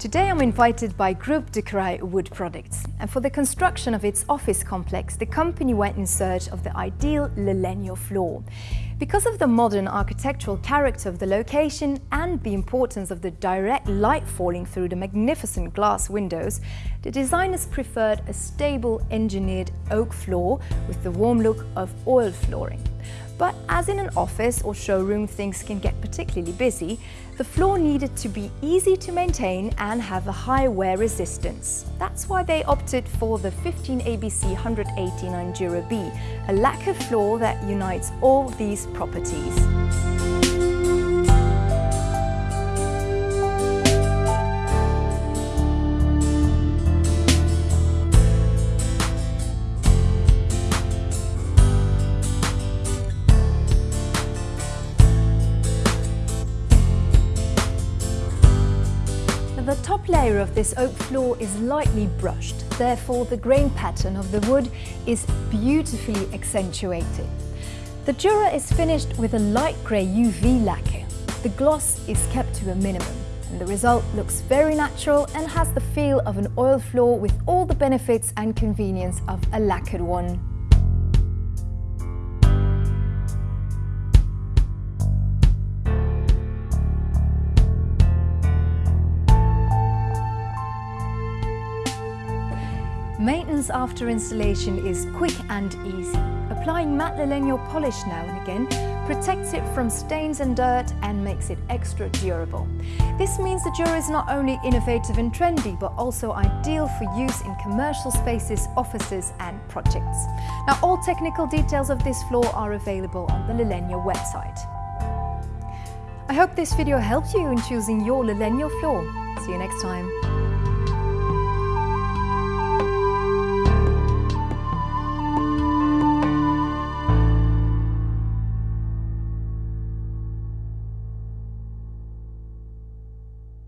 Today I'm invited by Groupe de Wood Products and for the construction of its office complex the company went in search of the ideal Lalegno floor. Because of the modern architectural character of the location and the importance of the direct light falling through the magnificent glass windows, the designers preferred a stable engineered oak floor with the warm look of oil flooring. But as in an office or showroom things can get particularly busy, the floor needed to be easy to maintain and have a high wear resistance. That's why they opted for the 15 ABC 189 Dura B, a lacquer floor that unites all these properties. The top layer of this oak floor is lightly brushed, therefore the grain pattern of the wood is beautifully accentuated. The Dura is finished with a light grey UV lacquer. The gloss is kept to a minimum and the result looks very natural and has the feel of an oil floor with all the benefits and convenience of a lacquered one. Maintenance after installation is quick and easy. Applying matte Lalegno polish now and again protects it from stains and dirt and makes it extra durable. This means the Dura is not only innovative and trendy but also ideal for use in commercial spaces, offices and projects. Now all technical details of this floor are available on the Lalegno website. I hope this video helped you in choosing your Lalegno floor. See you next time.